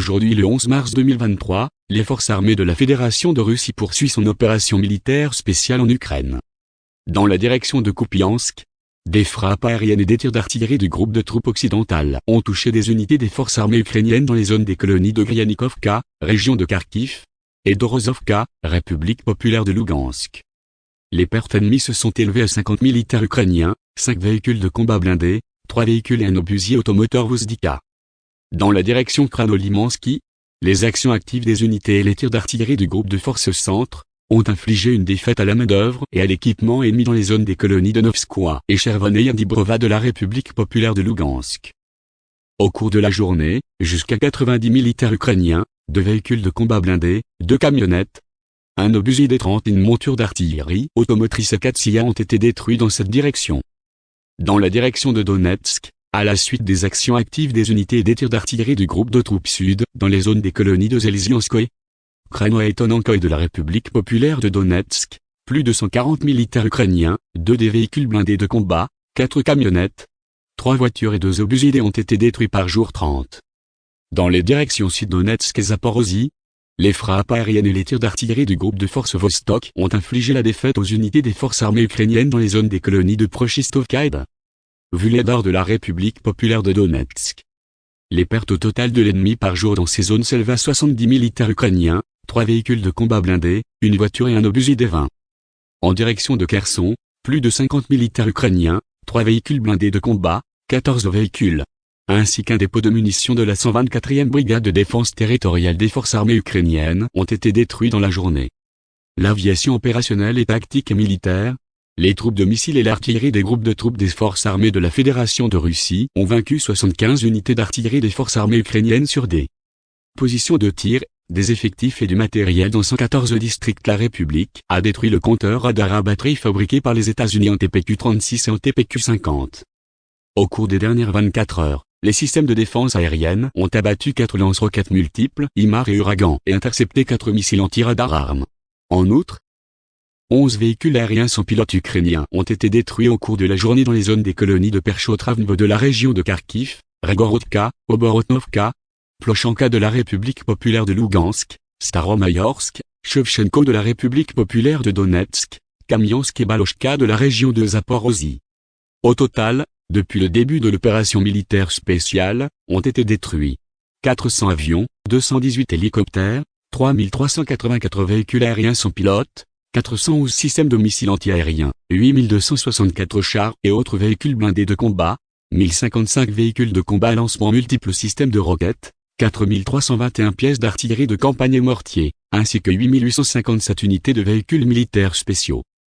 Aujourd'hui le 11 mars 2023, les forces armées de la Fédération de Russie poursuivent son opération militaire spéciale en Ukraine. Dans la direction de Kupiansk, des frappes aériennes et des tirs d'artillerie du groupe de troupes occidentales ont touché des unités des forces armées ukrainiennes dans les zones des colonies de Gryanikovka, région de Kharkiv, et d'Orozovka, République populaire de Lugansk. Les pertes ennemies se sont élevées à 50 militaires ukrainiens, 5 véhicules de combat blindés, 3 véhicules et un obusier automoteur Vuzdika. Dans la direction Kranolimansky, les actions actives des unités et les tirs d'artillerie du groupe de forces centre, ont infligé une défaite à la main-d'œuvre et à l'équipement ennemi dans les zones des colonies de Novskoye et Chervoneye Dibrova de la République populaire de Lugansk. Au cours de la journée, jusqu'à 90 militaires ukrainiens, deux véhicules de combat blindés, deux camionnettes, un obusier des 30 et une monture d'artillerie automotrice Katsia ont été détruits dans cette direction. Dans la direction de Donetsk, à la suite des actions actives des unités et des tirs d'artillerie du groupe de troupes sud, dans les zones des colonies de Zelzianskoye, Krano et Tonankoy de la République populaire de Donetsk, plus de 140 militaires ukrainiens, deux des véhicules blindés de combat, quatre camionnettes, trois voitures et deux obusiers ont été détruits par jour 30. Dans les directions sud-Donetsk et Zaporozhye, les frappes aériennes et les tirs d'artillerie du groupe de forces Vostok ont infligé la défaite aux unités des forces armées ukrainiennes dans les zones des colonies de Prochistovka et de Vuledar de la République populaire de Donetsk. Les pertes totales de l'ennemi par jour dans ces zones s'élèvent à 70 militaires ukrainiens, 3 véhicules de combat blindés, une voiture et un obusier des 20. En direction de Kherson, plus de 50 militaires ukrainiens, 3 véhicules blindés de combat, 14 véhicules, ainsi qu'un dépôt de munitions de la 124e brigade de défense territoriale des forces armées ukrainiennes ont été détruits dans la journée. L'aviation opérationnelle et tactique et militaire, les troupes de missiles et l'artillerie des groupes de troupes des forces armées de la Fédération de Russie ont vaincu 75 unités d'artillerie des forces armées ukrainiennes sur des positions de tir, des effectifs et du matériel dans 114 districts. La République a détruit le compteur radar à batterie fabriqué par les États-Unis en TPQ-36 et en TPQ-50. Au cours des dernières 24 heures, les systèmes de défense aérienne ont abattu quatre lance-roquettes multiples, IMAR et Uragan, et intercepté quatre missiles anti-radar armes. En outre, 11 véhicules aériens sans pilote ukrainiens ont été détruits au cours de la journée dans les zones des colonies de Perchotravnevo de la région de Kharkiv, Regorodka, Oborotnovka, Plochanka de la République populaire de Lugansk, Staromayorsk, Shevchenko de la République populaire de Donetsk, Kamiansk et Balochka de la région de Zaporozhye. Au total, depuis le début de l'opération militaire spéciale, ont été détruits 400 avions, 218 hélicoptères, 3384 véhicules aériens sans pilote, 411 systèmes de missiles antiaériens, 8264 chars et autres véhicules blindés de combat, 1055 véhicules de combat à lancement multiples systèmes de roquettes, 4321 pièces d'artillerie de campagne et mortiers, ainsi que 8857 unités de véhicules militaires spéciaux.